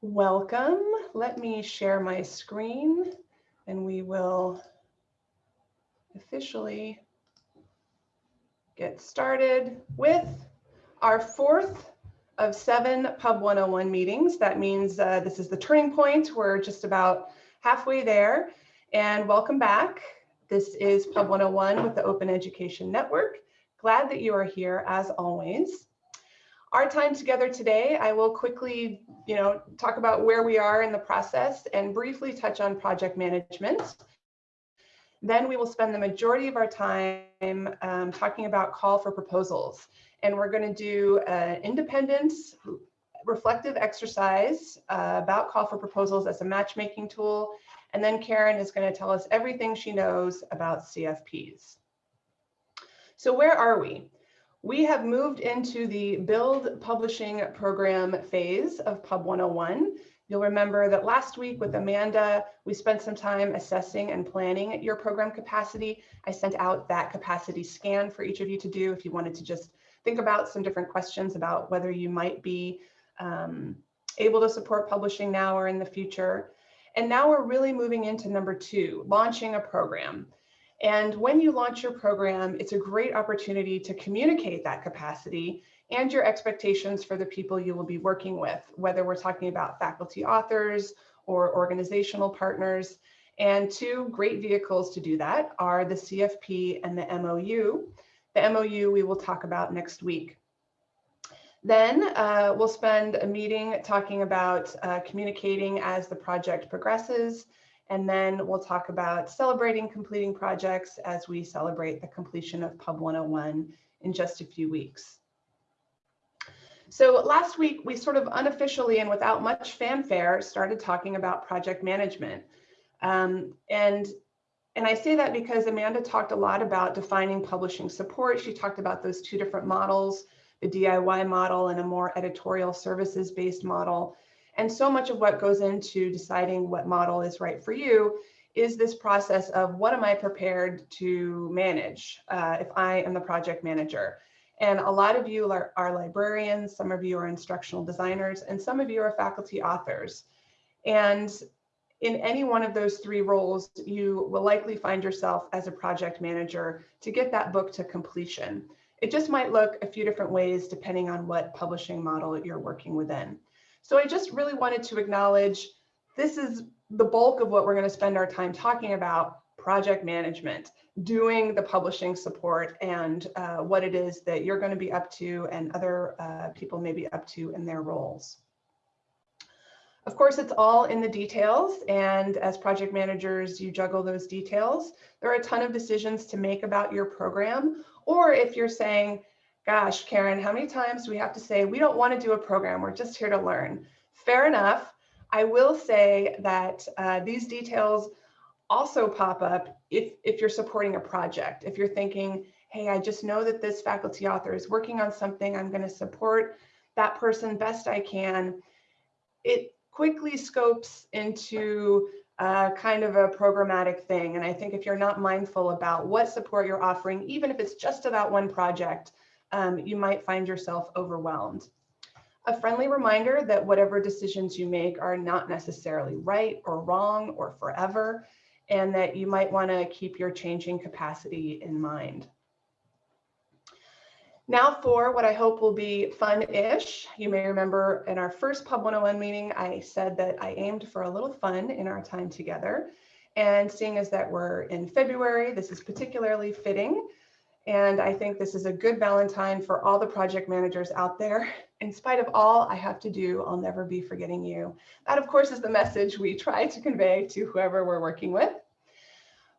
Welcome. Let me share my screen and we will officially get started with our fourth of seven Pub 101 meetings. That means uh, this is the turning point. We're just about halfway there. And welcome back. This is Pub 101 with the Open Education Network. Glad that you are here as always. Our time together today, I will quickly, you know, talk about where we are in the process and briefly touch on project management. Then we will spend the majority of our time um, talking about call for proposals. And we're going to do an independent reflective exercise uh, about call for proposals as a matchmaking tool. And then Karen is going to tell us everything she knows about CFPs. So where are we? We have moved into the build publishing program phase of Pub 101. You'll remember that last week with Amanda, we spent some time assessing and planning your program capacity. I sent out that capacity scan for each of you to do if you wanted to just think about some different questions about whether you might be um, able to support publishing now or in the future. And now we're really moving into number two, launching a program. And when you launch your program, it's a great opportunity to communicate that capacity and your expectations for the people you will be working with, whether we're talking about faculty authors or organizational partners. And two great vehicles to do that are the CFP and the MOU. The MOU we will talk about next week. Then uh, we'll spend a meeting talking about uh, communicating as the project progresses and then we'll talk about celebrating completing projects as we celebrate the completion of Pub 101 in just a few weeks. So last week, we sort of unofficially and without much fanfare started talking about project management. Um, and, and I say that because Amanda talked a lot about defining publishing support. She talked about those two different models, the DIY model and a more editorial services based model. And so much of what goes into deciding what model is right for you is this process of what am I prepared to manage uh, if I am the project manager. And a lot of you are, are, librarians, some of you are instructional designers, and some of you are faculty authors. And in any one of those three roles, you will likely find yourself as a project manager to get that book to completion. It just might look a few different ways depending on what publishing model you're working within. So I just really wanted to acknowledge this is the bulk of what we're going to spend our time talking about project management, doing the publishing support and uh, what it is that you're going to be up to and other uh, people may be up to in their roles. Of course, it's all in the details. And as project managers, you juggle those details. There are a ton of decisions to make about your program. Or if you're saying, gosh, Karen, how many times do we have to say, we don't want to do a program, we're just here to learn? Fair enough. I will say that uh, these details also pop up if, if you're supporting a project. If you're thinking, hey, I just know that this faculty author is working on something, I'm going to support that person best I can. It quickly scopes into uh, kind of a programmatic thing. And I think if you're not mindful about what support you're offering, even if it's just about one project, um, you might find yourself overwhelmed. A friendly reminder that whatever decisions you make are not necessarily right or wrong or forever, and that you might want to keep your changing capacity in mind. Now for what I hope will be fun-ish. You may remember in our first Pub 101 meeting, I said that I aimed for a little fun in our time together. And seeing as that we're in February, this is particularly fitting and I think this is a good Valentine for all the project managers out there. In spite of all I have to do, I'll never be forgetting you. That, of course, is the message we try to convey to whoever we're working with.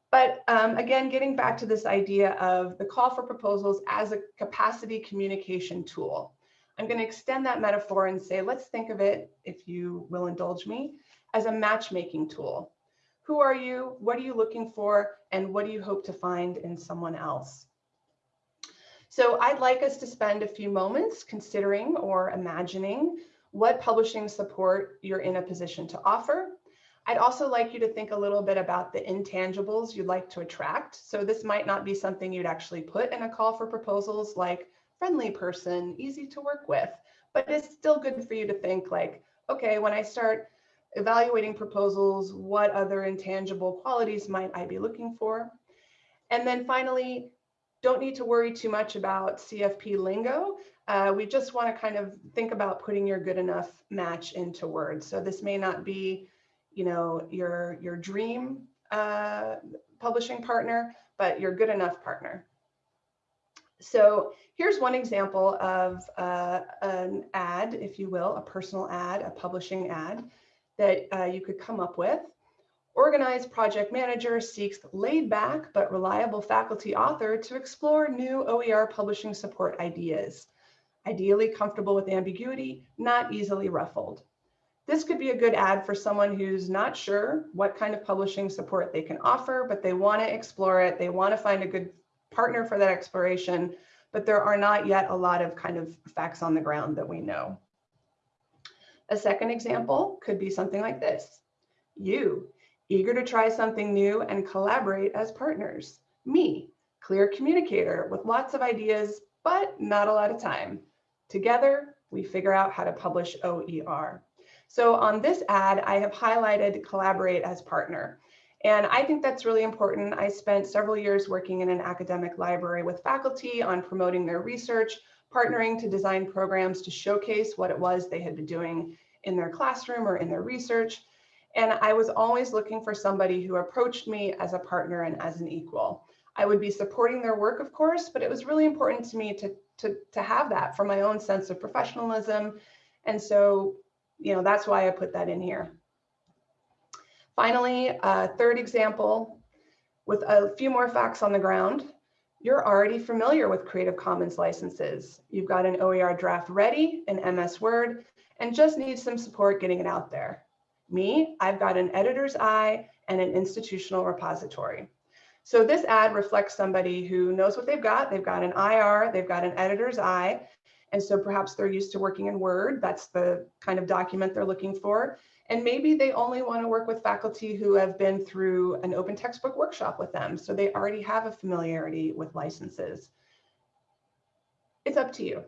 But um, again, getting back to this idea of the call for proposals as a capacity communication tool. I'm going to extend that metaphor and say, let's think of it, if you will indulge me, as a matchmaking tool. Who are you? What are you looking for? And what do you hope to find in someone else? So I'd like us to spend a few moments considering or imagining what publishing support you're in a position to offer. I'd also like you to think a little bit about the intangibles you'd like to attract. So this might not be something you'd actually put in a call for proposals like friendly person, easy to work with, but it's still good for you to think like, okay, when I start evaluating proposals, what other intangible qualities might I be looking for? And then finally, don't need to worry too much about CFP lingo. Uh, we just want to kind of think about putting your good enough match into words. So this may not be, you know, your, your dream uh, publishing partner, but your good enough partner. So here's one example of uh, an ad, if you will, a personal ad, a publishing ad that uh, you could come up with. Organized project manager seeks laid back but reliable faculty author to explore new OER publishing support ideas. Ideally comfortable with ambiguity, not easily ruffled. This could be a good ad for someone who's not sure what kind of publishing support they can offer, but they want to explore it. They want to find a good partner for that exploration, but there are not yet a lot of kind of facts on the ground that we know. A second example could be something like this. You, eager to try something new and collaborate as partners. Me, clear communicator with lots of ideas, but not a lot of time. Together, we figure out how to publish OER. So on this ad, I have highlighted collaborate as partner. And I think that's really important. I spent several years working in an academic library with faculty on promoting their research, partnering to design programs to showcase what it was they had been doing in their classroom or in their research. And I was always looking for somebody who approached me as a partner and as an equal. I would be supporting their work, of course, but it was really important to me to, to, to have that for my own sense of professionalism. And so, you know, that's why I put that in here. Finally, a third example, with a few more facts on the ground, you're already familiar with Creative Commons licenses. You've got an OER draft ready in MS Word and just need some support getting it out there. Me, I've got an editor's eye and an institutional repository. So this ad reflects somebody who knows what they've got. They've got an IR, they've got an editor's eye, and so perhaps they're used to working in Word. That's the kind of document they're looking for. And maybe they only want to work with faculty who have been through an open textbook workshop with them. So they already have a familiarity with licenses. It's up to you.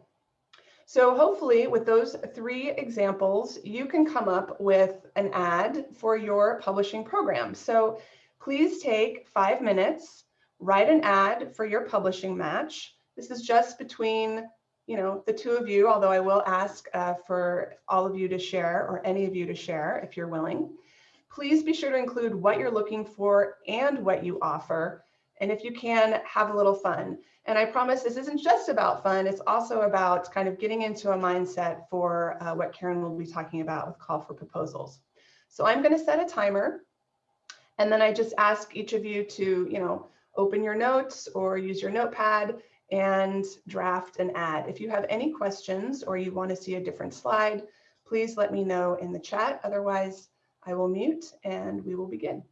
So hopefully with those three examples, you can come up with an ad for your publishing program. So please take five minutes, write an ad for your publishing match. This is just between you know, the two of you, although I will ask uh, for all of you to share or any of you to share if you're willing. Please be sure to include what you're looking for and what you offer. And if you can, have a little fun. And I promise this isn't just about fun, it's also about kind of getting into a mindset for uh, what Karen will be talking about with call for proposals. So I'm gonna set a timer and then I just ask each of you to, you know, open your notes or use your notepad and draft an ad. If you have any questions or you want to see a different slide, please let me know in the chat. Otherwise, I will mute and we will begin.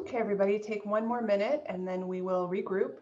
Okay, everybody take one more minute and then we will regroup.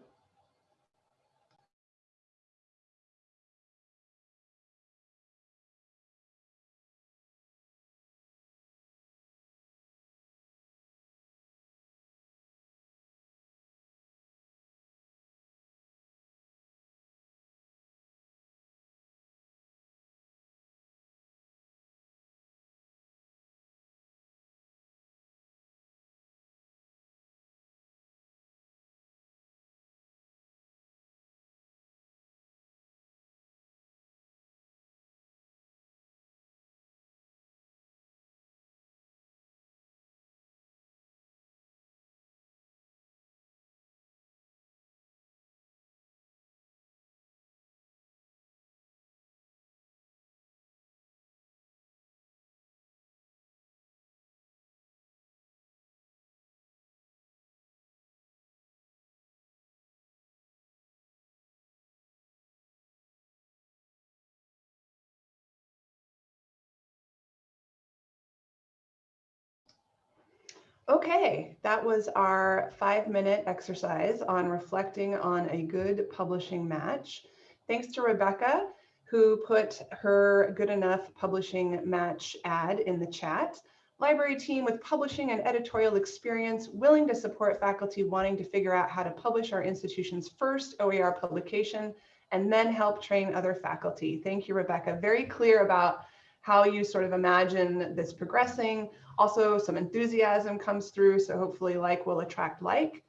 Okay, that was our five minute exercise on reflecting on a good publishing match. Thanks to Rebecca, who put her good enough publishing match ad in the chat. Library team with publishing and editorial experience, willing to support faculty wanting to figure out how to publish our institution's first OER publication, and then help train other faculty. Thank you, Rebecca. Very clear about how you sort of imagine this progressing, also, some enthusiasm comes through, so hopefully like will attract like.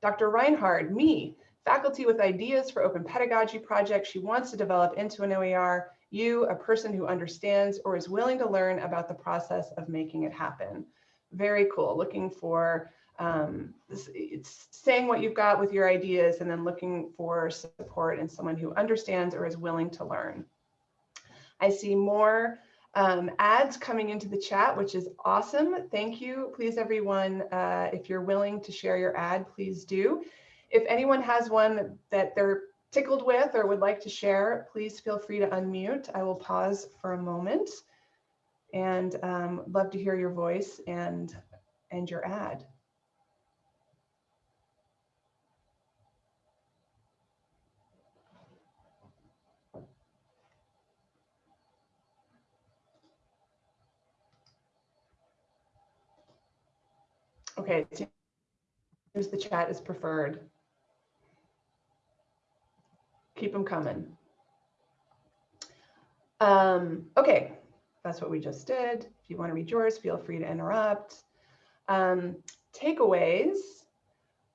Dr. Reinhard, me, faculty with ideas for open pedagogy projects she wants to develop into an OER, you, a person who understands or is willing to learn about the process of making it happen. Very cool, looking for, um, it's saying what you've got with your ideas and then looking for support and someone who understands or is willing to learn. I see more um, ads coming into the chat, which is awesome. Thank you. Please, everyone, uh, if you're willing to share your ad, please do. If anyone has one that they're tickled with or would like to share, please feel free to unmute. I will pause for a moment and um, love to hear your voice and, and your ad. Okay, here's the chat is preferred. Keep them coming. Um, okay, that's what we just did. If you want to read yours, feel free to interrupt. Um, takeaways.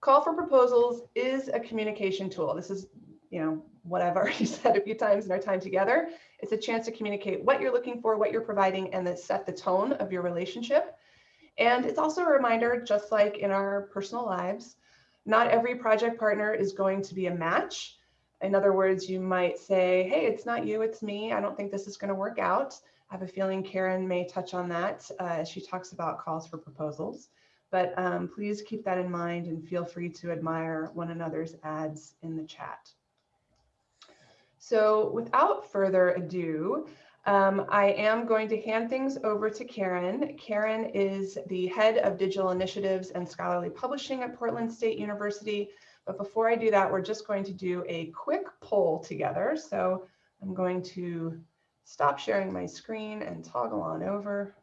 Call for proposals is a communication tool. This is, you know, what I've already said a few times in our time together. It's a chance to communicate what you're looking for, what you're providing, and then set the tone of your relationship. And it's also a reminder, just like in our personal lives, not every project partner is going to be a match. In other words, you might say, hey, it's not you, it's me. I don't think this is going to work out. I have a feeling Karen may touch on that uh, as she talks about calls for proposals. But um, please keep that in mind and feel free to admire one another's ads in the chat. So without further ado, um, I am going to hand things over to Karen. Karen is the head of digital initiatives and scholarly publishing at Portland State University. But before I do that, we're just going to do a quick poll together. So I'm going to stop sharing my screen and toggle on over.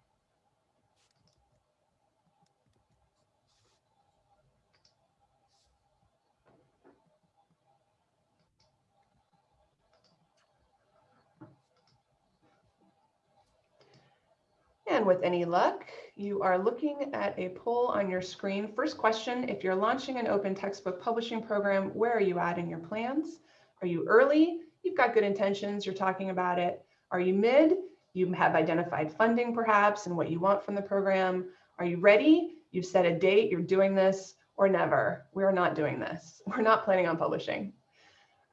And with any luck, you are looking at a poll on your screen. First question, if you're launching an open textbook publishing program, where are you at in your plans? Are you early? You've got good intentions, you're talking about it. Are you mid? You have identified funding perhaps and what you want from the program. Are you ready? You've set a date, you're doing this, or never. We're not doing this. We're not planning on publishing.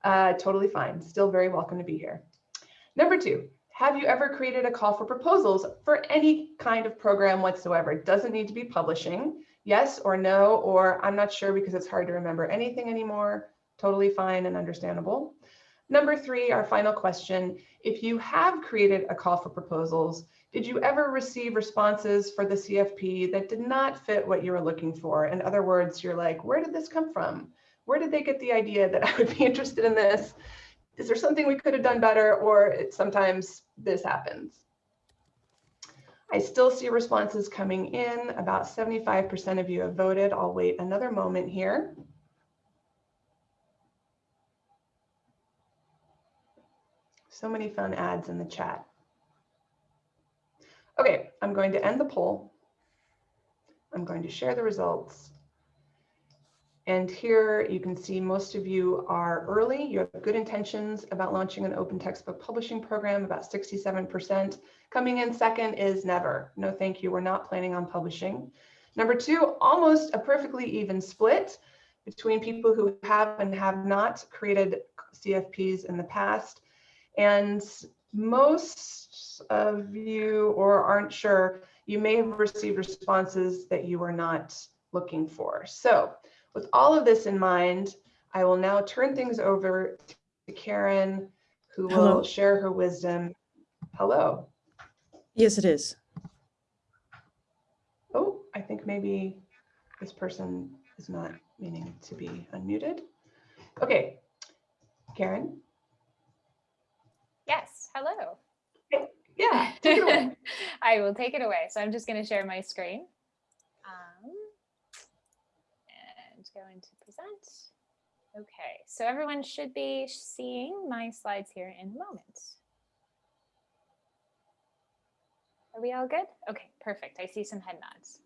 Uh, totally fine, still very welcome to be here. Number two, have you ever created a call for proposals for any kind of program whatsoever? It doesn't need to be publishing. Yes or no, or I'm not sure because it's hard to remember anything anymore. Totally fine and understandable. Number three, our final question. If you have created a call for proposals, Did you ever receive responses for the CFP that did not fit what you were looking for? In other words, you're like, where did this come from? Where did they get the idea that I would be interested in this? Is there something we could have done better? Or sometimes this happens. I still see responses coming in. About 75% of you have voted. I'll wait another moment here. So many fun ads in the chat. Okay, I'm going to end the poll. I'm going to share the results. And here you can see most of you are early. You have good intentions about launching an open textbook publishing program, about 67%. Coming in second is never. No, thank you. We're not planning on publishing. Number two, almost a perfectly even split between people who have and have not created CFPs in the past. And most of you or aren't sure, you may have received responses that you were not looking for. So with all of this in mind, I will now turn things over to Karen, who Hello. will share her wisdom. Hello. Yes, it is. Oh, I think maybe this person is not meaning to be unmuted. Okay, Karen. Yes, hello. Yeah, take it away. I will take it away. So I'm just going to share my screen. Um, going to present. Okay, so everyone should be seeing my slides here in a moment. Are we all good? Okay, perfect. I see some head nods.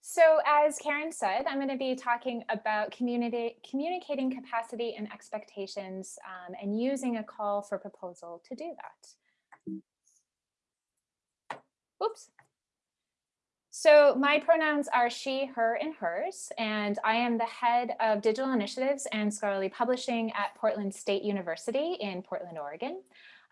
So as Karen said, I'm going to be talking about community, communicating capacity and expectations um, and using a call for proposal to do that. Oops. So my pronouns are she, her, and hers, and I am the head of digital initiatives and scholarly publishing at Portland State University in Portland, Oregon.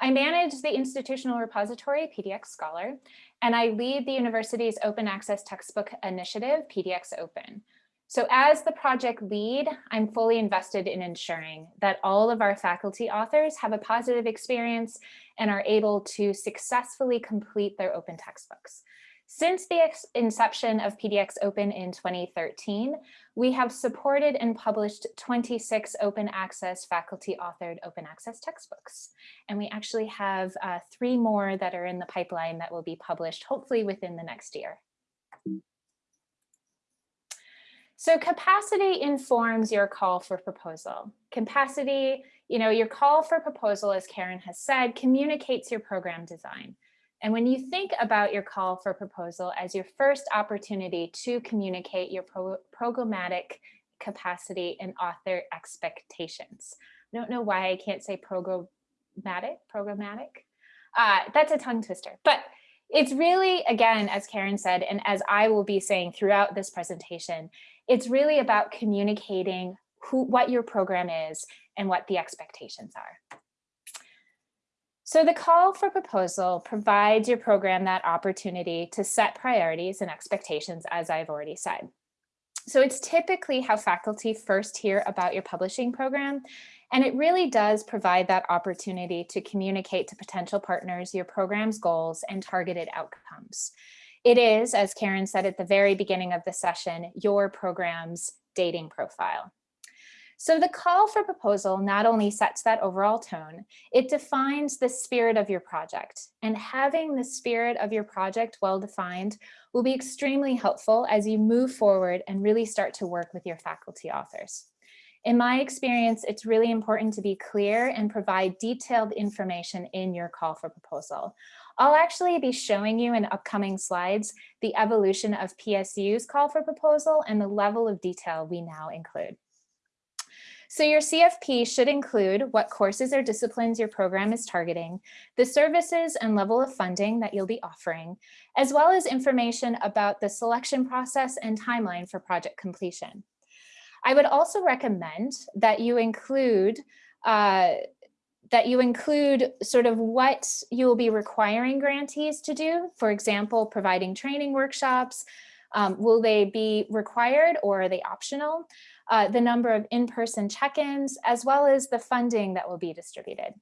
I manage the institutional repository PDX Scholar, and I lead the university's open access textbook initiative, PDX Open. So as the project lead, I'm fully invested in ensuring that all of our faculty authors have a positive experience and are able to successfully complete their open textbooks. Since the inception of PDX Open in 2013, we have supported and published 26 open access faculty authored open access textbooks. And we actually have uh, three more that are in the pipeline that will be published hopefully within the next year. So capacity informs your call for proposal. Capacity, you know, your call for proposal, as Karen has said, communicates your program design. And when you think about your call for proposal as your first opportunity to communicate your pro programmatic capacity and author expectations. I don't know why I can't say programmatic, programmatic. Uh, that's a tongue twister, but it's really, again, as Karen said, and as I will be saying throughout this presentation, it's really about communicating who, what your program is and what the expectations are. So the call for proposal provides your program that opportunity to set priorities and expectations, as I've already said. So it's typically how faculty first hear about your publishing program, and it really does provide that opportunity to communicate to potential partners your program's goals and targeted outcomes. It is, as Karen said at the very beginning of the session, your program's dating profile. So the call for proposal not only sets that overall tone, it defines the spirit of your project. And having the spirit of your project well defined will be extremely helpful as you move forward and really start to work with your faculty authors. In my experience, it's really important to be clear and provide detailed information in your call for proposal. I'll actually be showing you in upcoming slides the evolution of PSU's call for proposal and the level of detail we now include. So your CFP should include what courses or disciplines your program is targeting, the services and level of funding that you'll be offering, as well as information about the selection process and timeline for project completion. I would also recommend that you include uh, that you include sort of what you will be requiring grantees to do. For example, providing training workshops. Um, will they be required or are they optional? Uh, the number of in-person check-ins, as well as the funding that will be distributed.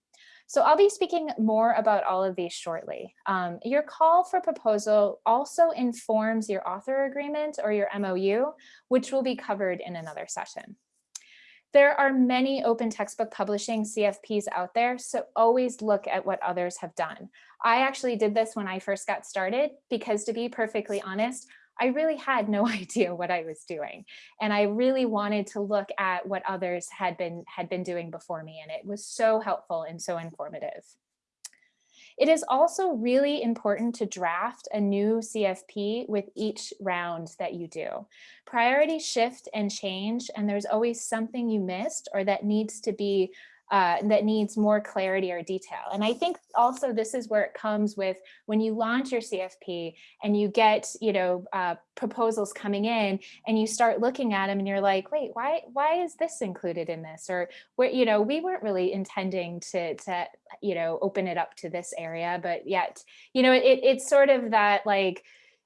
So I'll be speaking more about all of these shortly. Um, your call for proposal also informs your author agreement or your MOU, which will be covered in another session. There are many open textbook publishing CFPs out there, so always look at what others have done. I actually did this when I first got started because to be perfectly honest, I really had no idea what I was doing. And I really wanted to look at what others had been, had been doing before me. And it was so helpful and so informative. It is also really important to draft a new CFP with each round that you do. Priorities shift and change, and there's always something you missed or that needs to be uh, that needs more clarity or detail. And I think also this is where it comes with when you launch your CFP and you get, you know, uh, proposals coming in and you start looking at them and you're like, wait, why, why is this included in this? Or where, you know, we weren't really intending to, to, you know, open it up to this area, but yet, you know, it, it's sort of that like,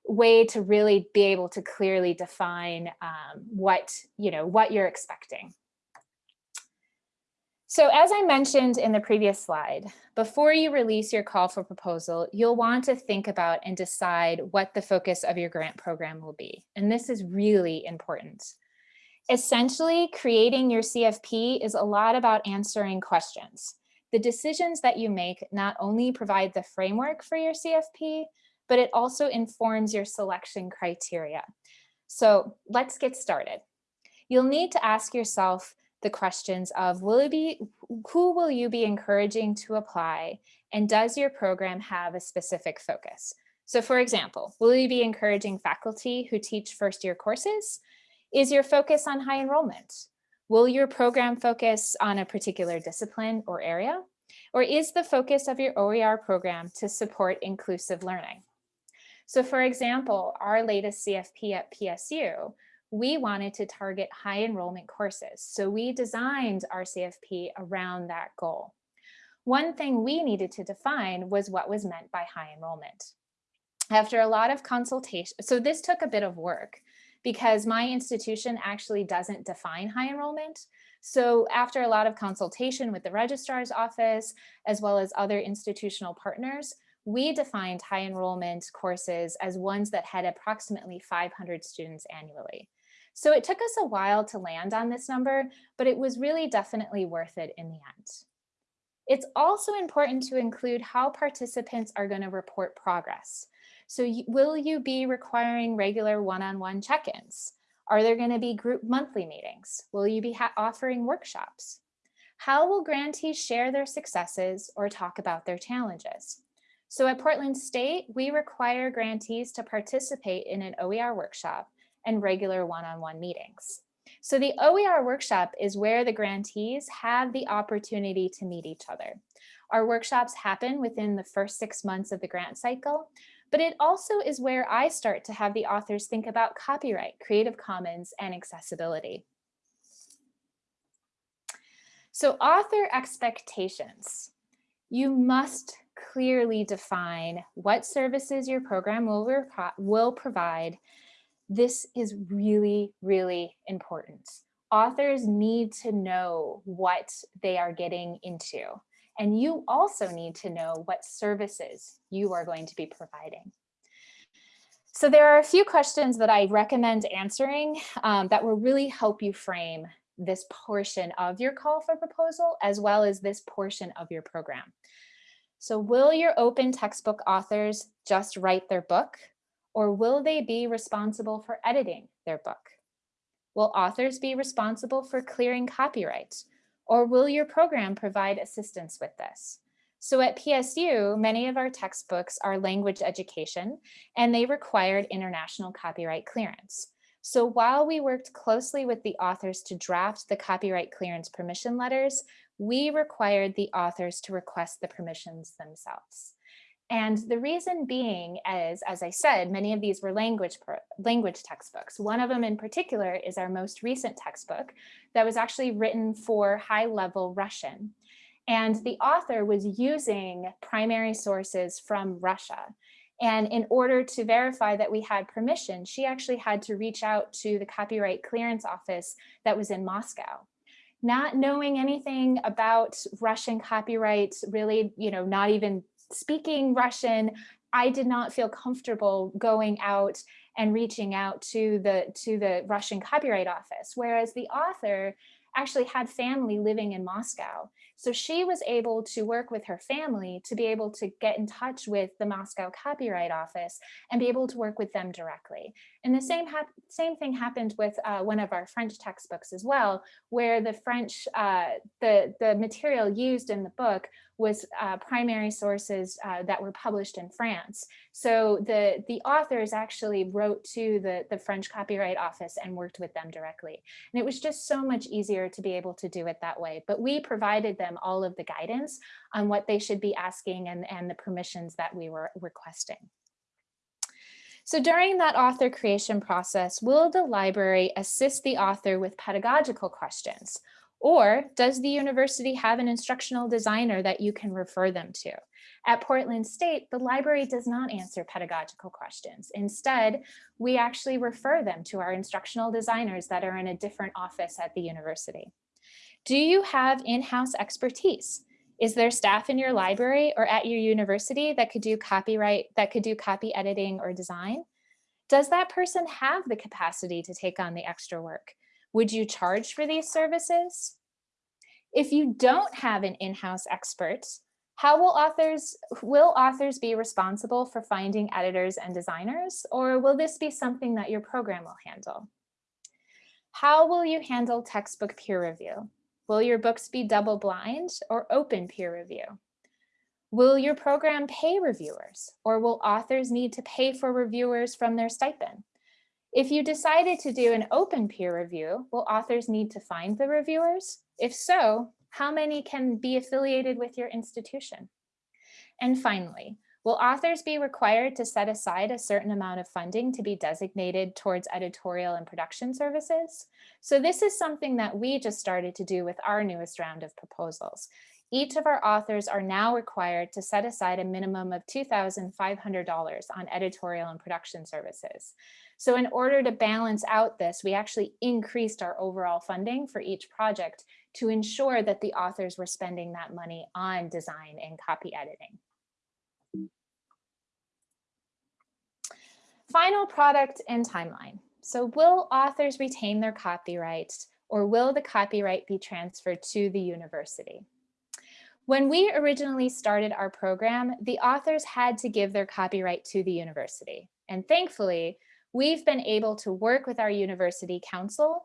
way to really be able to clearly define um, what, you know, what you're expecting. So as I mentioned in the previous slide, before you release your call for proposal, you'll want to think about and decide what the focus of your grant program will be. And this is really important. Essentially, creating your CFP is a lot about answering questions. The decisions that you make not only provide the framework for your CFP, but it also informs your selection criteria. So let's get started. You'll need to ask yourself, the questions of will it be, who will you be encouraging to apply and does your program have a specific focus? So for example, will you be encouraging faculty who teach first year courses? Is your focus on high enrollment? Will your program focus on a particular discipline or area? Or is the focus of your OER program to support inclusive learning? So for example, our latest CFP at PSU we wanted to target high enrollment courses. So we designed our CFP around that goal. One thing we needed to define was what was meant by high enrollment. After a lot of consultation, so this took a bit of work because my institution actually doesn't define high enrollment. So after a lot of consultation with the registrar's office, as well as other institutional partners, we defined high enrollment courses as ones that had approximately 500 students annually. So it took us a while to land on this number, but it was really definitely worth it in the end. It's also important to include how participants are going to report progress. So will you be requiring regular one-on-one -on -one check-ins? Are there going to be group monthly meetings? Will you be offering workshops? How will grantees share their successes or talk about their challenges? So at Portland State, we require grantees to participate in an OER workshop and regular one-on-one -on -one meetings. So the OER workshop is where the grantees have the opportunity to meet each other. Our workshops happen within the first six months of the grant cycle, but it also is where I start to have the authors think about copyright, Creative Commons, and accessibility. So author expectations. You must clearly define what services your program will, will provide this is really, really important. Authors need to know what they are getting into. And you also need to know what services you are going to be providing. So there are a few questions that I recommend answering um, that will really help you frame this portion of your call for proposal, as well as this portion of your program. So will your open textbook authors just write their book? Or will they be responsible for editing their book? Will authors be responsible for clearing copyright? Or will your program provide assistance with this? So at PSU, many of our textbooks are language education, and they required international copyright clearance. So while we worked closely with the authors to draft the copyright clearance permission letters, we required the authors to request the permissions themselves. And the reason being is, as I said, many of these were language, language textbooks. One of them in particular is our most recent textbook that was actually written for high level Russian. And the author was using primary sources from Russia. And in order to verify that we had permission, she actually had to reach out to the copyright clearance office that was in Moscow. not knowing anything about Russian copyright, really, you know, not even speaking Russian, I did not feel comfortable going out and reaching out to the to the Russian Copyright Office, whereas the author actually had family living in Moscow. So she was able to work with her family to be able to get in touch with the Moscow Copyright Office and be able to work with them directly. And the same, same thing happened with uh, one of our French textbooks as well, where the French, uh, the, the material used in the book was uh, primary sources uh, that were published in France. So the, the authors actually wrote to the, the French Copyright Office and worked with them directly. And it was just so much easier to be able to do it that way. But we provided them all of the guidance on what they should be asking and, and the permissions that we were requesting. So during that author creation process, will the library assist the author with pedagogical questions? Or does the university have an instructional designer that you can refer them to? At Portland State, the library does not answer pedagogical questions. Instead, we actually refer them to our instructional designers that are in a different office at the university. Do you have in-house expertise? Is there staff in your library or at your university that could do copyright, that could do copy editing or design? Does that person have the capacity to take on the extra work? Would you charge for these services? If you don't have an in-house expert, how will authors, will authors be responsible for finding editors and designers, or will this be something that your program will handle? How will you handle textbook peer review? Will your books be double blind or open peer review? Will your program pay reviewers or will authors need to pay for reviewers from their stipend? If you decided to do an open peer review, will authors need to find the reviewers? If so, how many can be affiliated with your institution? And finally, will authors be required to set aside a certain amount of funding to be designated towards editorial and production services? So this is something that we just started to do with our newest round of proposals. Each of our authors are now required to set aside a minimum of $2,500 on editorial and production services. So in order to balance out this, we actually increased our overall funding for each project to ensure that the authors were spending that money on design and copy editing. Final product and timeline. So will authors retain their copyrights or will the copyright be transferred to the university? When we originally started our program, the authors had to give their copyright to the university. And thankfully, we've been able to work with our university council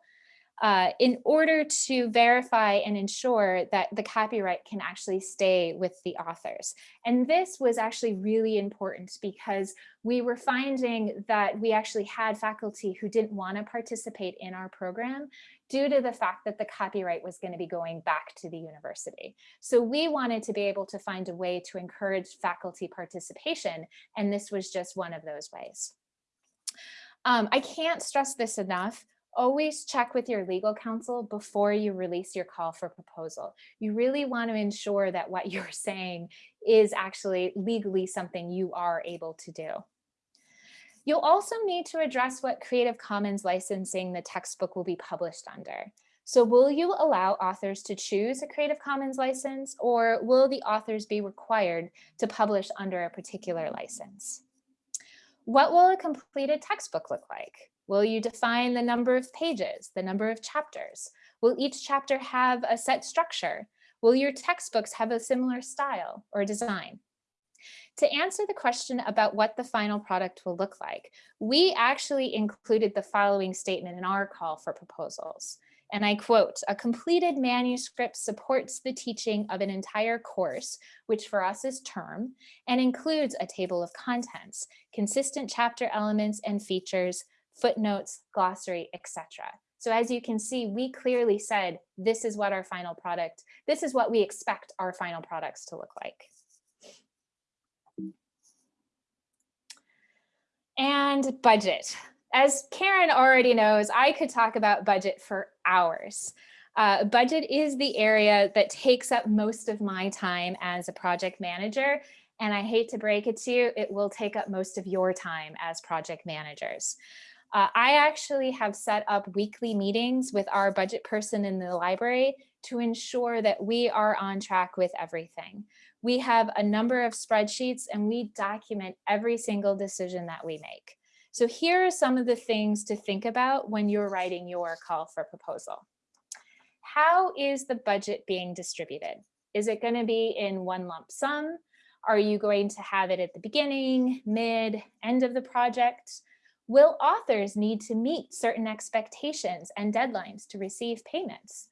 uh, in order to verify and ensure that the copyright can actually stay with the authors. And this was actually really important because we were finding that we actually had faculty who didn't want to participate in our program due to the fact that the copyright was going to be going back to the university. So we wanted to be able to find a way to encourage faculty participation, and this was just one of those ways. Um, I can't stress this enough. Always check with your legal counsel before you release your call for proposal. You really want to ensure that what you're saying is actually legally something you are able to do. You'll also need to address what Creative Commons licensing the textbook will be published under. So will you allow authors to choose a Creative Commons license or will the authors be required to publish under a particular license? What will a completed textbook look like? Will you define the number of pages, the number of chapters? Will each chapter have a set structure? Will your textbooks have a similar style or design? To answer the question about what the final product will look like, we actually included the following statement in our call for proposals. And I quote, a completed manuscript supports the teaching of an entire course, which for us is term, and includes a table of contents, consistent chapter elements and features, footnotes, glossary, etc. So as you can see, we clearly said, this is what our final product, this is what we expect our final products to look like. And budget as Karen already knows, I could talk about budget for hours. Uh, budget is the area that takes up most of my time as a project manager. And I hate to break it to you, it will take up most of your time as project managers. Uh, I actually have set up weekly meetings with our budget person in the library to ensure that we are on track with everything. We have a number of spreadsheets and we document every single decision that we make. So here are some of the things to think about when you're writing your call for proposal. How is the budget being distributed? Is it going to be in one lump sum? Are you going to have it at the beginning, mid, end of the project? Will authors need to meet certain expectations and deadlines to receive payments?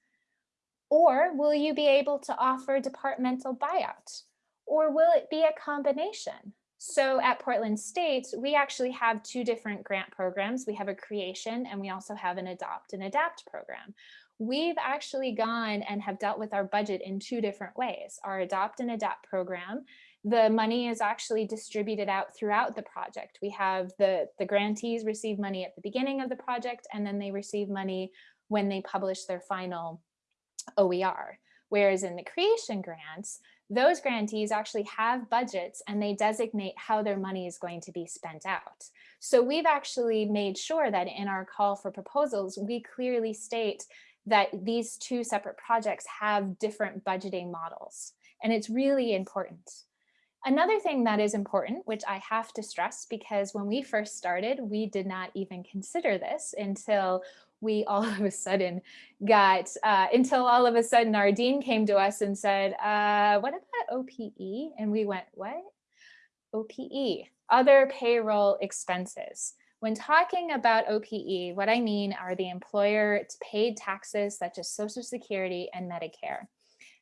Or will you be able to offer departmental buyout? Or will it be a combination? So at Portland State, we actually have two different grant programs. We have a creation and we also have an adopt and adapt program. We've actually gone and have dealt with our budget in two different ways. Our adopt and adapt program, the money is actually distributed out throughout the project. We have the, the grantees receive money at the beginning of the project and then they receive money when they publish their final OER. Whereas in the creation grants, those grantees actually have budgets and they designate how their money is going to be spent out. So we've actually made sure that in our call for proposals, we clearly state that these two separate projects have different budgeting models. And it's really important. Another thing that is important, which I have to stress because when we first started, we did not even consider this until we all of a sudden got, uh, until all of a sudden our dean came to us and said, uh, what about OPE? And we went, what? OPE, other payroll expenses. When talking about OPE, what I mean are the employer paid taxes such as Social Security and Medicare.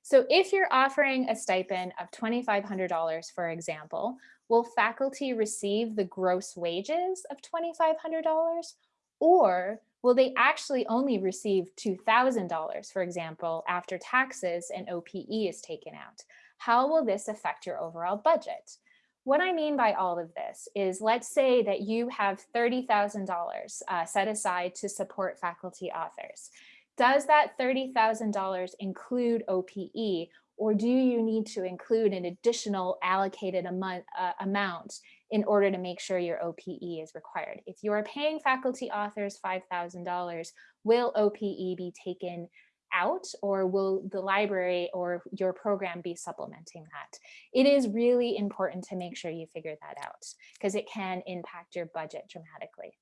So if you're offering a stipend of $2,500, for example, will faculty receive the gross wages of $2,500 or will they actually only receive $2,000, for example, after taxes and OPE is taken out? How will this affect your overall budget? What I mean by all of this is let's say that you have $30,000 uh, set aside to support faculty authors. Does that $30,000 include OPE or do you need to include an additional allocated amount, uh, amount in order to make sure your OPE is required? If you are paying faculty authors $5,000, will OPE be taken out or will the library or your program be supplementing that? It is really important to make sure you figure that out because it can impact your budget dramatically.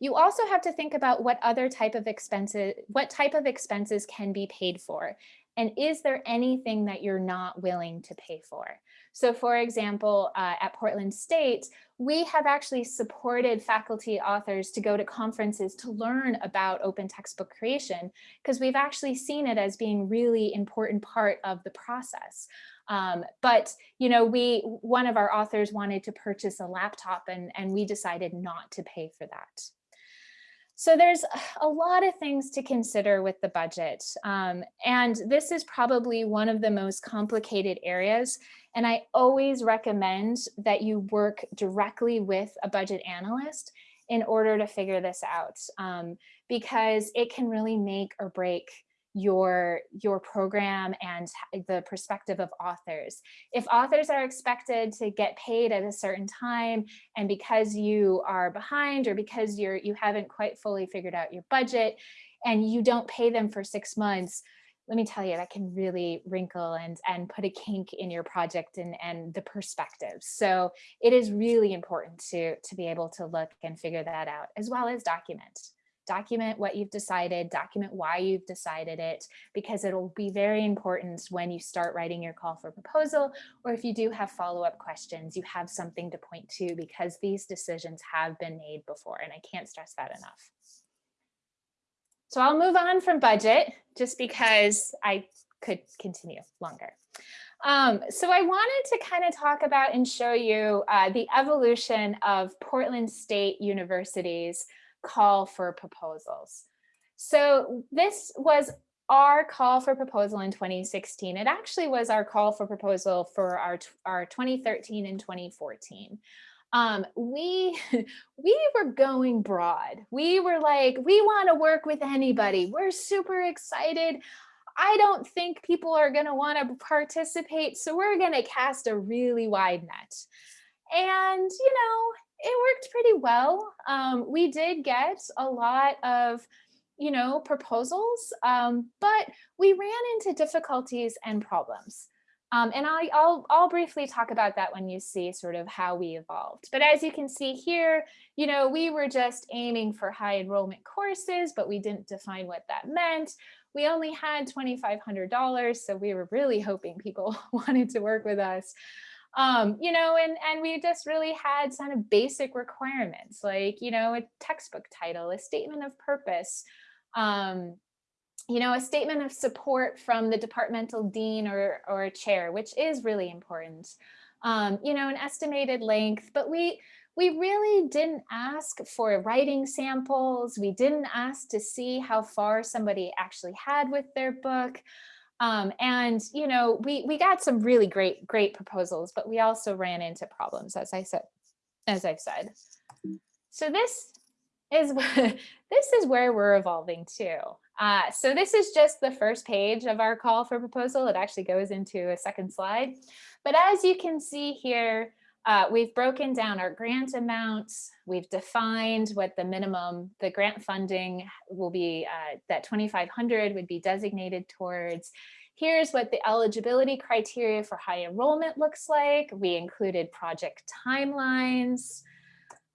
You also have to think about what other type of expenses, what type of expenses can be paid for. And is there anything that you're not willing to pay for? So for example, uh, at Portland State, we have actually supported faculty authors to go to conferences to learn about open textbook creation because we've actually seen it as being really important part of the process. Um, but, you know, we, one of our authors wanted to purchase a laptop and, and we decided not to pay for that. So there's a lot of things to consider with the budget. Um, and this is probably one of the most complicated areas. And I always recommend that you work directly with a budget analyst in order to figure this out um, because it can really make or break your your program and the perspective of authors. If authors are expected to get paid at a certain time and because you are behind or because you're you haven't quite fully figured out your budget and you don't pay them for six months, let me tell you, that can really wrinkle and, and put a kink in your project and, and the perspective. So it is really important to, to be able to look and figure that out as well as document document what you've decided, document why you've decided it, because it'll be very important when you start writing your call for proposal, or if you do have follow-up questions, you have something to point to because these decisions have been made before, and I can't stress that enough. So I'll move on from budget just because I could continue longer. Um, so I wanted to kind of talk about and show you uh, the evolution of Portland State University's call for proposals. So this was our call for proposal in 2016. It actually was our call for proposal for our, our 2013 and 2014. Um, we, we were going broad. We were like, we want to work with anybody. We're super excited. I don't think people are going to want to participate. So we're going to cast a really wide net. And, you know, it worked pretty well. Um, we did get a lot of, you know, proposals, um, but we ran into difficulties and problems. Um, and I, I'll, I'll briefly talk about that when you see sort of how we evolved. But as you can see here, you know, we were just aiming for high enrollment courses, but we didn't define what that meant. We only had $2,500, so we were really hoping people wanted to work with us. Um, you know, and, and we just really had kind of basic requirements like, you know, a textbook title, a statement of purpose, um, you know, a statement of support from the departmental dean or, or chair, which is really important. Um, you know, an estimated length, but we, we really didn't ask for writing samples. We didn't ask to see how far somebody actually had with their book. Um, and, you know, we, we got some really great, great proposals, but we also ran into problems, as I said, as I've said. So this is, this is where we're evolving to. Uh, so this is just the first page of our call for proposal. It actually goes into a second slide. But as you can see here, uh, we've broken down our grant amounts. We've defined what the minimum, the grant funding will be, uh, that 2,500 would be designated towards. Here's what the eligibility criteria for high enrollment looks like. We included project timelines.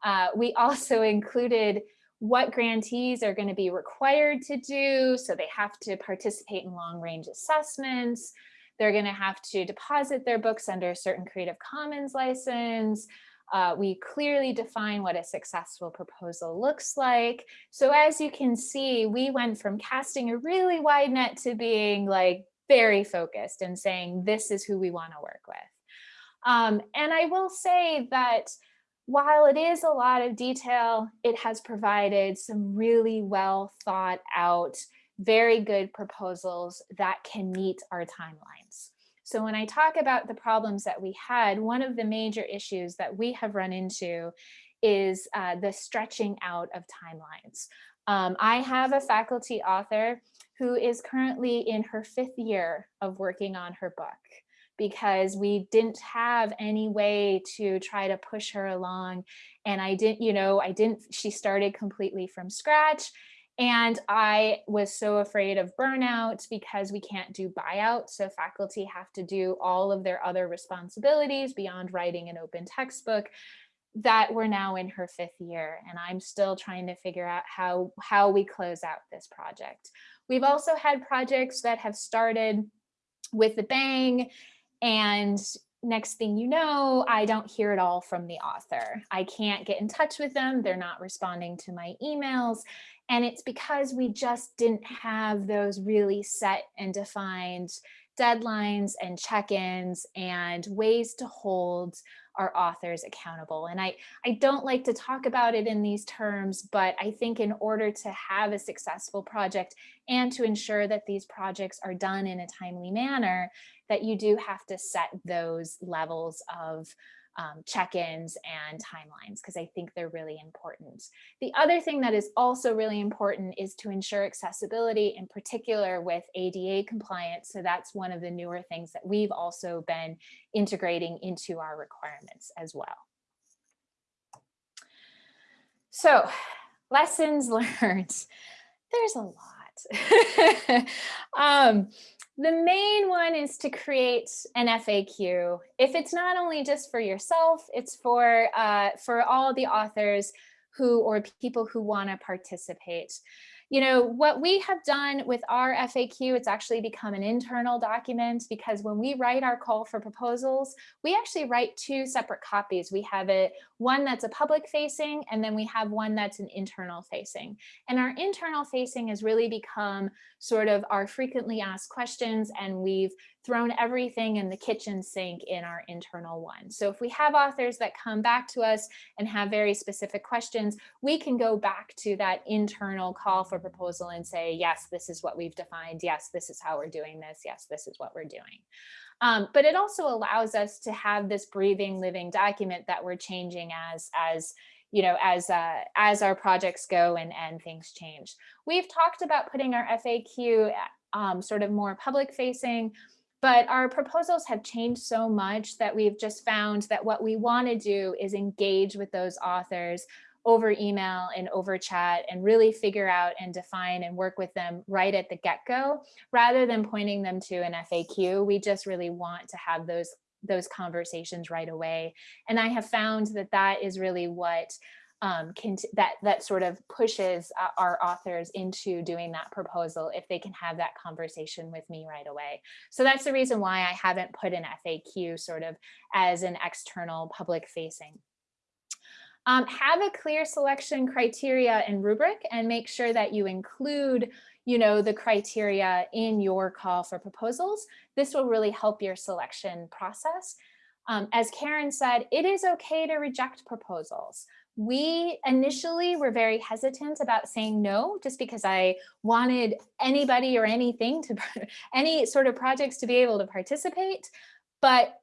Uh, we also included what grantees are going to be required to do. So they have to participate in long range assessments. They're going to have to deposit their books under a certain Creative Commons license. Uh, we clearly define what a successful proposal looks like. So as you can see, we went from casting a really wide net to being like very focused and saying, this is who we want to work with. Um, and I will say that while it is a lot of detail, it has provided some really well thought out, very good proposals that can meet our timelines. So when I talk about the problems that we had, one of the major issues that we have run into is uh, the stretching out of timelines. Um, I have a faculty author who is currently in her fifth year of working on her book because we didn't have any way to try to push her along. And I didn't, you know, I didn't, she started completely from scratch. And I was so afraid of burnout because we can't do buyout. So faculty have to do all of their other responsibilities beyond writing an open textbook that we're now in her fifth year. And I'm still trying to figure out how, how we close out this project. We've also had projects that have started with a bang and next thing you know, I don't hear it all from the author. I can't get in touch with them. They're not responding to my emails. And it's because we just didn't have those really set and defined deadlines and check-ins and ways to hold our authors accountable. And I, I don't like to talk about it in these terms, but I think in order to have a successful project and to ensure that these projects are done in a timely manner, that you do have to set those levels of um, check-ins and timelines because I think they're really important. The other thing that is also really important is to ensure accessibility in particular with ADA compliance. So that's one of the newer things that we've also been integrating into our requirements as well. So lessons learned, there's a lot. um, the main one is to create an FAQ. If it's not only just for yourself, it's for, uh, for all the authors who or people who want to participate you know, what we have done with our FAQ, it's actually become an internal document because when we write our call for proposals, we actually write two separate copies. We have it one that's a public facing and then we have one that's an internal facing. And our internal facing has really become sort of our frequently asked questions and we've thrown everything in the kitchen sink in our internal one. So if we have authors that come back to us and have very specific questions, we can go back to that internal call for proposal and say, yes, this is what we've defined. Yes, this is how we're doing this. Yes, this is what we're doing. Um, but it also allows us to have this breathing, living document that we're changing as, as you know, as uh, as our projects go and, and things change. We've talked about putting our FAQ um, sort of more public facing. But our proposals have changed so much that we've just found that what we want to do is engage with those authors over email and over chat and really figure out and define and work with them right at the get-go rather than pointing them to an FAQ. We just really want to have those those conversations right away. And I have found that that is really what um, can that that sort of pushes uh, our authors into doing that proposal if they can have that conversation with me right away. So that's the reason why I haven't put an FAQ sort of as an external public facing. Um, have a clear selection criteria and rubric and make sure that you include you know, the criteria in your call for proposals. This will really help your selection process. Um, as Karen said, it is okay to reject proposals. We initially were very hesitant about saying no, just because I wanted anybody or anything to, any sort of projects to be able to participate, but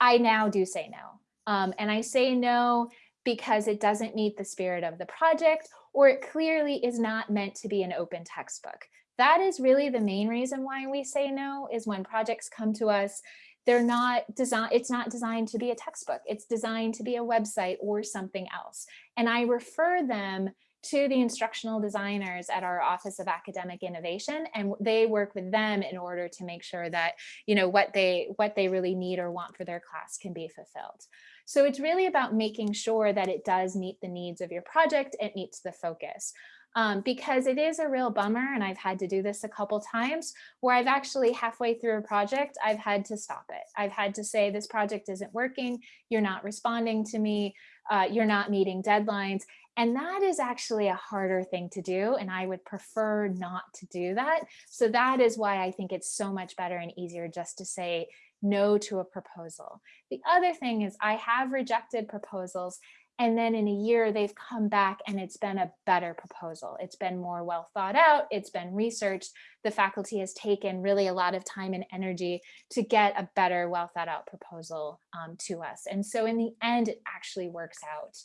I now do say no. Um, and I say no because it doesn't meet the spirit of the project or it clearly is not meant to be an open textbook. That is really the main reason why we say no is when projects come to us, they're not designed, it's not designed to be a textbook. It's designed to be a website or something else. And I refer them to the instructional designers at our Office of Academic Innovation, and they work with them in order to make sure that you know what they what they really need or want for their class can be fulfilled. So it's really about making sure that it does meet the needs of your project, it meets the focus. Um, because it is a real bummer, and I've had to do this a couple times, where I've actually halfway through a project, I've had to stop it. I've had to say, this project isn't working, you're not responding to me, uh, you're not meeting deadlines. And that is actually a harder thing to do. And I would prefer not to do that. So that is why I think it's so much better and easier just to say, no to a proposal. The other thing is I have rejected proposals and then in a year they've come back and it's been a better proposal. It's been more well thought out, it's been researched. The faculty has taken really a lot of time and energy to get a better well thought out proposal um, to us. And so in the end, it actually works out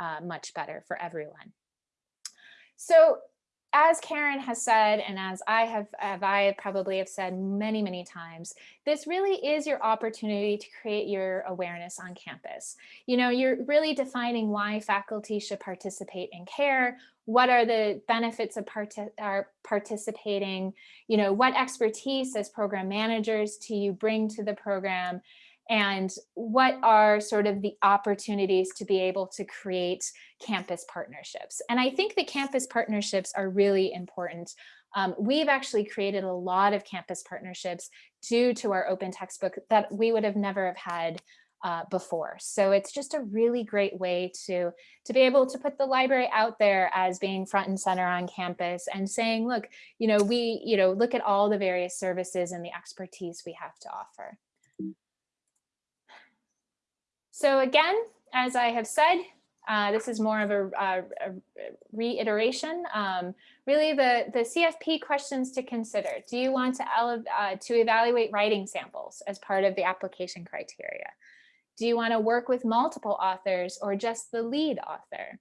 uh, much better for everyone. So as Karen has said, and as I have, have I probably have said many, many times, this really is your opportunity to create your awareness on campus. You know, you're really defining why faculty should participate in CARE, what are the benefits of part are participating, you know, what expertise as program managers do you bring to the program, and what are sort of the opportunities to be able to create campus partnerships. And I think the campus partnerships are really important. Um, we've actually created a lot of campus partnerships due to our open textbook that we would have never have had uh, before. So it's just a really great way to, to be able to put the library out there as being front and center on campus and saying, look, you know, we, you know, look at all the various services and the expertise we have to offer. So again, as I have said, uh, this is more of a, a, a reiteration. Um, really, the, the CFP questions to consider. Do you want to, uh, to evaluate writing samples as part of the application criteria? Do you want to work with multiple authors or just the lead author?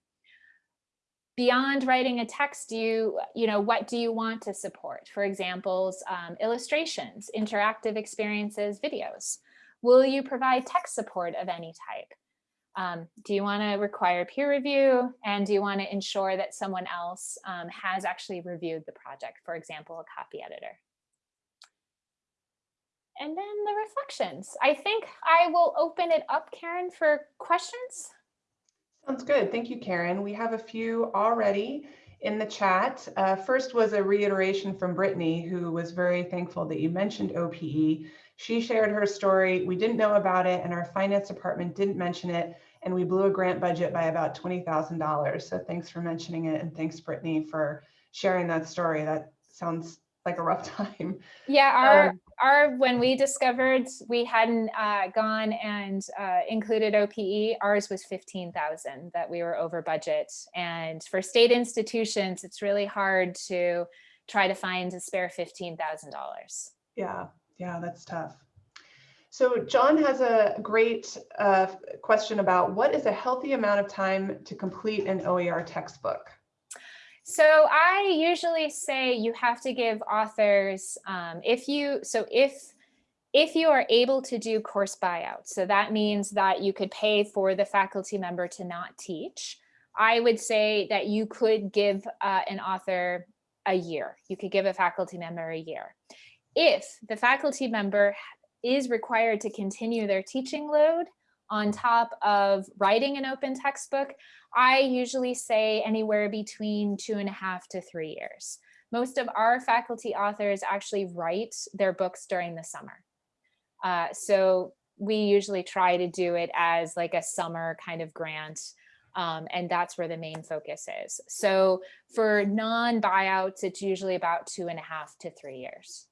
Beyond writing a text, do you, you know, what do you want to support? For examples, um, illustrations, interactive experiences, videos. Will you provide tech support of any type? Um, do you want to require peer review? And do you want to ensure that someone else um, has actually reviewed the project, for example, a copy editor? And then the reflections. I think I will open it up, Karen, for questions. Sounds good. Thank you, Karen. We have a few already in the chat. Uh, first was a reiteration from Brittany, who was very thankful that you mentioned OPE. She shared her story. We didn't know about it and our finance department didn't mention it. And we blew a grant budget by about $20,000. So thanks for mentioning it. And thanks, Brittany, for sharing that story. That sounds like a rough time. Yeah, our um, our when we discovered we hadn't uh, gone and uh, included OPE, ours was fifteen thousand that we were over budget. And for state institutions, it's really hard to try to find a spare fifteen thousand dollars. Yeah, yeah, that's tough. So John has a great uh, question about what is a healthy amount of time to complete an OER textbook? So I usually say you have to give authors, um, if you, so if if you are able to do course buyout, so that means that you could pay for the faculty member to not teach, I would say that you could give uh, an author a year. You could give a faculty member a year. If the faculty member is required to continue their teaching load on top of writing an open textbook, I usually say anywhere between two and a half to three years. Most of our faculty authors actually write their books during the summer. Uh, so we usually try to do it as like a summer kind of grant. Um, and that's where the main focus is. So for non-buyouts, it's usually about two and a half to three years.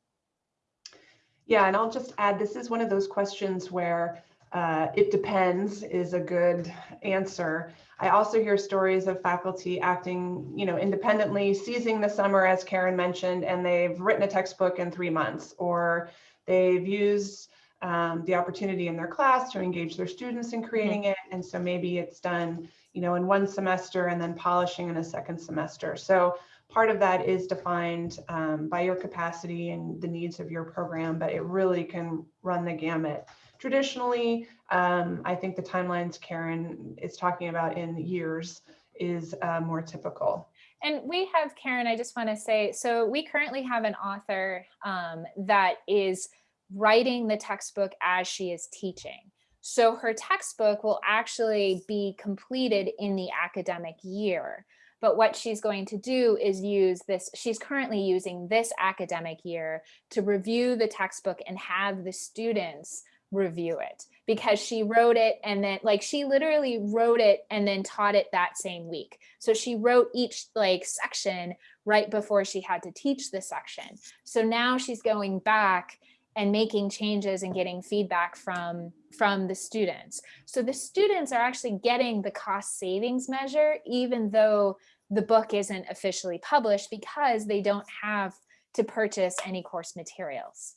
Yeah, and I'll just add, this is one of those questions where uh, it depends is a good answer. I also hear stories of faculty acting, you know, independently, seizing the summer, as Karen mentioned, and they've written a textbook in three months, or they've used um, the opportunity in their class to engage their students in creating it. And so maybe it's done, you know, in one semester and then polishing in a second semester. So part of that is defined um, by your capacity and the needs of your program, but it really can run the gamut. Traditionally, um, I think the timelines Karen is talking about in years is uh, more typical. And we have, Karen, I just want to say, so we currently have an author um, that is writing the textbook as she is teaching. So her textbook will actually be completed in the academic year. But what she's going to do is use this, she's currently using this academic year to review the textbook and have the students review it because she wrote it and then like she literally wrote it and then taught it that same week. So she wrote each like section right before she had to teach the section. So now she's going back and making changes and getting feedback from from the students. So the students are actually getting the cost savings measure, even though the book isn't officially published because they don't have to purchase any course materials.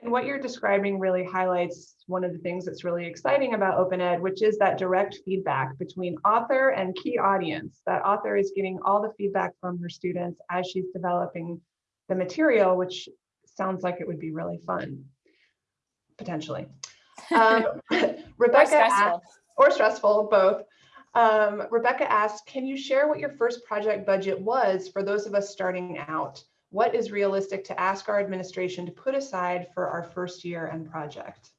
And what you're describing really highlights one of the things that's really exciting about Open Ed, which is that direct feedback between author and key audience. That author is getting all the feedback from her students as she's developing the material, which sounds like it would be really fun, potentially. Um, Rebecca, or stressful. Asked, or stressful, both. Um, Rebecca asked, can you share what your first project budget was for those of us starting out? What is realistic to ask our administration to put aside for our first year and project?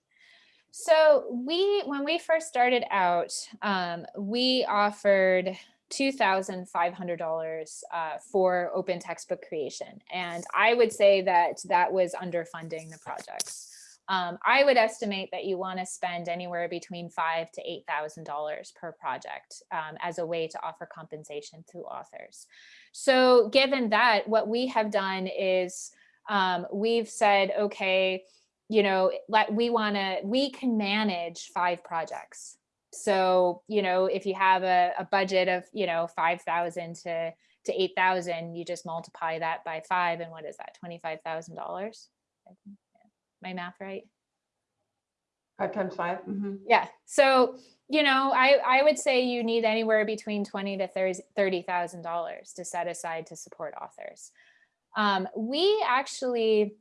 So we, when we first started out, um, we offered $2,500 uh, for open textbook creation. And I would say that that was underfunding the projects. Um, I would estimate that you want to spend anywhere between five to eight thousand dollars per project um, as a way to offer compensation to authors. So given that, what we have done is um, we've said, okay, you know, let we want to we can manage five projects. So, you know, if you have a, a budget of, you know, 5,000 to, to 8,000, you just multiply that by five. And what is that? $25,000? My math right? Five times 5 mm -hmm. Yeah. So, you know, I, I would say you need anywhere between 20 to $30,000 to set aside to support authors. Um, we actually,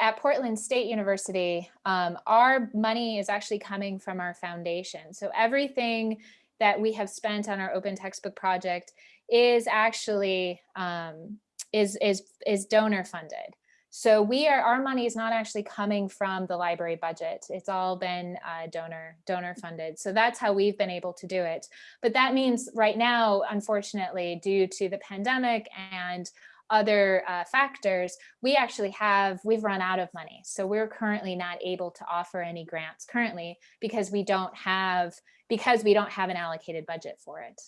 at Portland State University, um, our money is actually coming from our foundation. So everything that we have spent on our open textbook project is actually um, is is is donor funded. So we are our money is not actually coming from the library budget. It's all been uh, donor donor funded. So that's how we've been able to do it. But that means right now, unfortunately, due to the pandemic and other uh, factors, we actually have, we've run out of money. So we're currently not able to offer any grants currently because we don't have, because we don't have an allocated budget for it.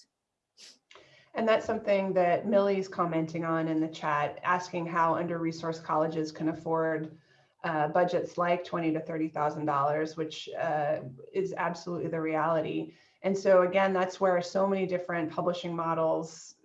And that's something that Millie's commenting on in the chat, asking how under-resourced colleges can afford uh, budgets like twenty to thirty thousand dollars, which uh, is absolutely the reality. And so again, that's where so many different publishing models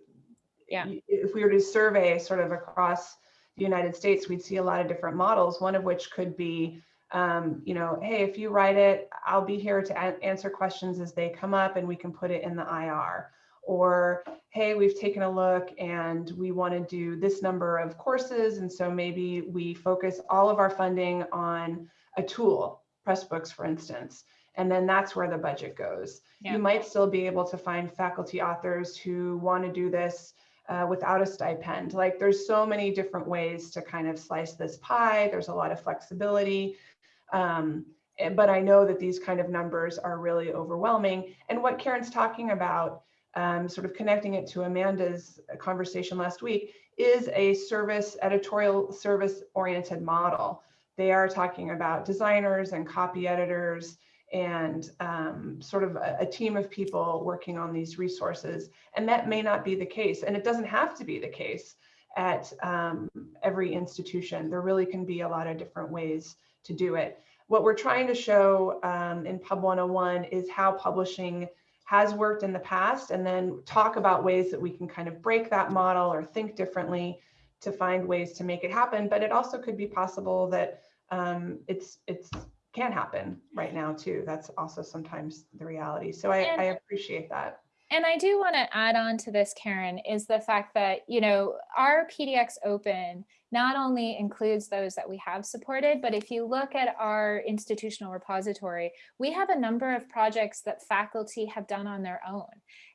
yeah. if we were to survey sort of across the United States, we'd see a lot of different models, one of which could be, um, you know, hey, if you write it, I'll be here to answer questions as they come up and we can put it in the IR. or hey, we've taken a look and we want to do this number of courses. And so maybe we focus all of our funding on a tool, Pressbooks, for instance. And then that's where the budget goes. Yeah. You might still be able to find faculty authors who want to do this uh, without a stipend. Like there's so many different ways to kind of slice this pie. There's a lot of flexibility. Um, eh, but I know that these kind of numbers are really overwhelming. And what Karen's talking about, um, sort of connecting it to Amanda's conversation last week, is a service, editorial service oriented model. They are talking about designers and copy editors and um, sort of a, a team of people working on these resources. And that may not be the case. And it doesn't have to be the case at um, every institution. There really can be a lot of different ways to do it. What we're trying to show um, in Pub 101 is how publishing has worked in the past and then talk about ways that we can kind of break that model or think differently to find ways to make it happen. But it also could be possible that um, it's it's can happen right now too. That's also sometimes the reality. So I, And- I appreciate that. And I do want to add on to this, Karen, is the fact that, you know, our PDX Open not only includes those that we have supported, but if you look at our institutional repository, we have a number of projects that faculty have done on their own.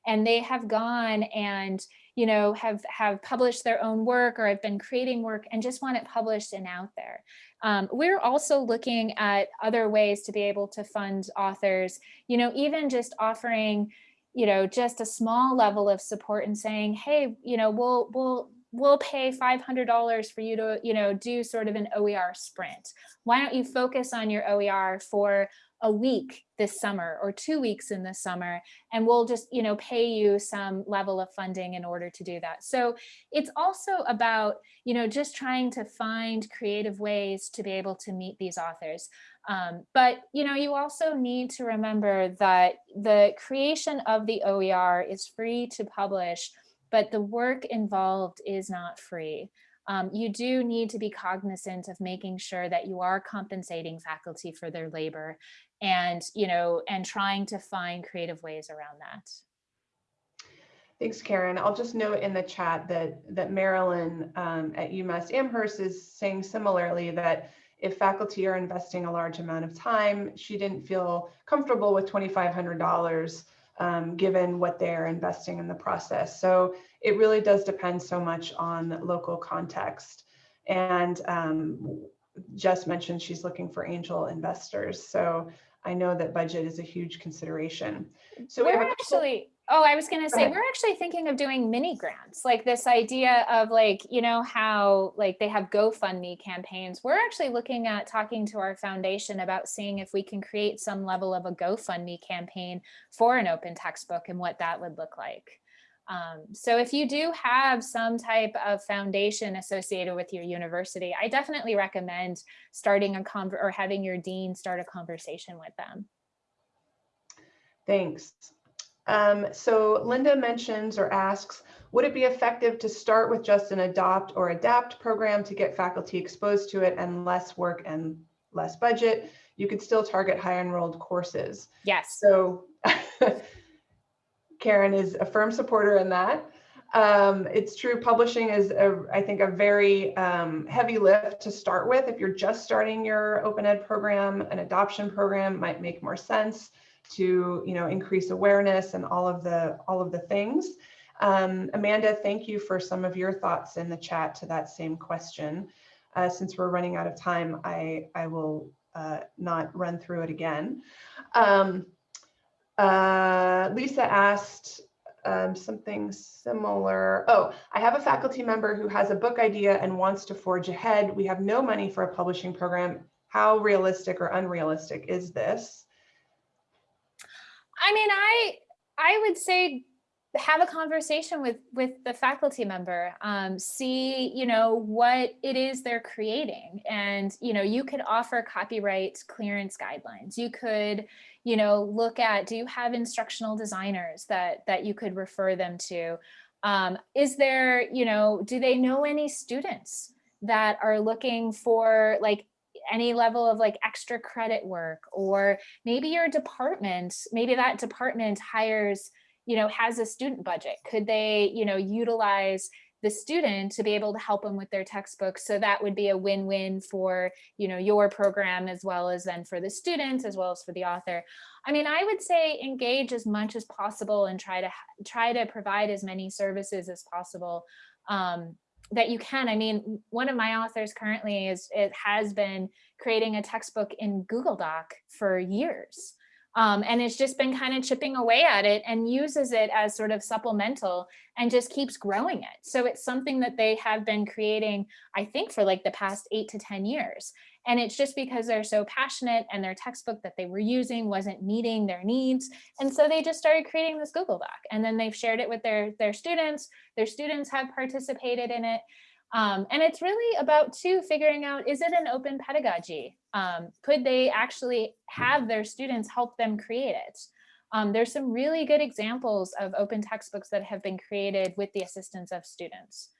And they have gone and, you know, have, have published their own work or have been creating work and just want it published and out there. Um, we're also looking at other ways to be able to fund authors, you know, even just offering you know, just a small level of support and saying, hey, you know, we'll we'll we'll pay $500 for you to, you know, do sort of an OER sprint. Why don't you focus on your OER for a week this summer or two weeks in the summer and we'll just you know pay you some level of funding in order to do that. So it's also about you know just trying to find creative ways to be able to meet these authors. Um, but you know you also need to remember that the creation of the OER is free to publish but the work involved is not free. Um, you do need to be cognizant of making sure that you are compensating faculty for their labor and, you know, and trying to find creative ways around that. Thanks, Karen. I'll just note in the chat that that Marilyn um, at UMass Amherst is saying similarly that if faculty are investing a large amount of time, she didn't feel comfortable with $2,500 um, given what they're investing in the process. So it really does depend so much on local context. And um, Jess mentioned she's looking for angel investors. So I know that budget is a huge consideration. So we we're couple- actually, oh, I was going to say, ahead. we're actually thinking of doing mini grants, like this idea of like, you know, how like they have GoFundMe campaigns. We're actually looking at talking to our foundation about seeing if we can create some level of a GoFundMe campaign for an open textbook and what that would look like. Um, so if you do have some type of foundation associated with your university, I definitely recommend starting a conver or having your dean start a conversation with them. Thanks. Um, so Linda mentions or asks, would it be effective to start with just an adopt or adapt program to get faculty exposed to it and less work and less budget? You could still target high enrolled courses. Yes. So Karen is a firm supporter in that. Um, it's true, publishing is, a, I think, a very um, heavy lift to start with. If you're just starting your open ed program, an adoption program might make more sense to, you know, increase awareness and all of the all of the things. Um, Amanda, thank you for some of your thoughts in the chat to that same question. Uh, since we're running out of time, I I will uh, not run through it again. Um, uh, Lisa asked um, something similar. Oh, I have a faculty member who has a book idea and wants to forge ahead. We have no money for a publishing program. How realistic or unrealistic is this? I mean, I I would say have a conversation with with the faculty member um, see you know what it is they're creating. And you know you could offer copyright clearance guidelines. You could you know look at do you have instructional designers that that you could refer them to? Um, is there you know do they know any students that are looking for like any level of like extra credit work? Or maybe your department maybe that department hires you know, has a student budget? Could they, you know, utilize the student to be able to help them with their textbooks? So that would be a win-win for, you know, your program as well as then for the students as well as for the author. I mean, I would say engage as much as possible and try to try to provide as many services as possible um, that you can. I mean, one of my authors currently is it has been creating a textbook in Google Doc for years. Um, and it's just been kind of chipping away at it and uses it as sort of supplemental and just keeps growing it. So it's something that they have been creating, I think, for like the past eight to 10 years. And it's just because they're so passionate and their textbook that they were using wasn't meeting their needs. And so they just started creating this Google Doc and then they've shared it with their, their students. Their students have participated in it. Um, and it's really about too figuring out, is it an open pedagogy? Um, could they actually have their students help them create it? Um, there's some really good examples of open textbooks that have been created with the assistance of students.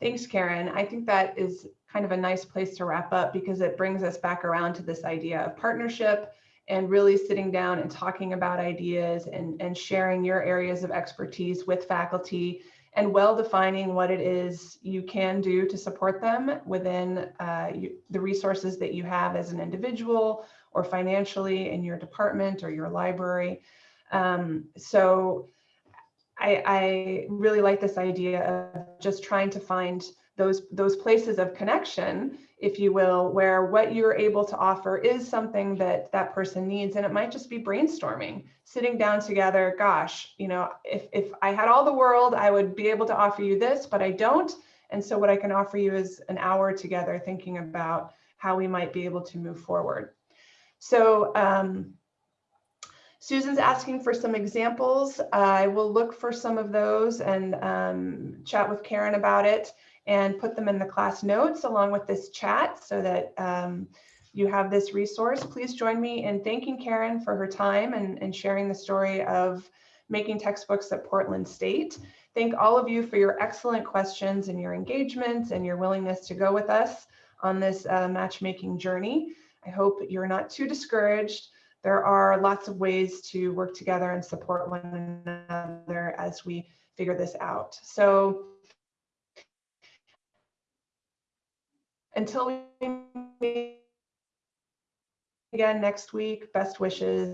Thanks, Karen. I think that is kind of a nice place to wrap up because it brings us back around to this idea of partnership and really sitting down and talking about ideas and, and sharing your areas of expertise with faculty and well defining what it is you can do to support them within uh, you, the resources that you have as an individual or financially in your department or your library. Um, so I, I really like this idea of just trying to find those those places of connection if you will where what you're able to offer is something that that person needs. And it might just be brainstorming sitting down together gosh you know if if i had all the world i would be able to offer you this but i don't. And so what i can offer you is an hour together thinking about how we might be able to move forward. So um, Susan's asking for some examples. I will look for some of those and um, chat with Karen about it and put them in the class notes along with this chat so that um, you have this resource. Please join me in thanking Karen for her time and, and sharing the story of making textbooks at Portland State. Thank all of you for your excellent questions and your engagement and your willingness to go with us on this uh, matchmaking journey. I hope you're not too discouraged. There are lots of ways to work together and support one another as we figure this out. So until we meet again next week, best wishes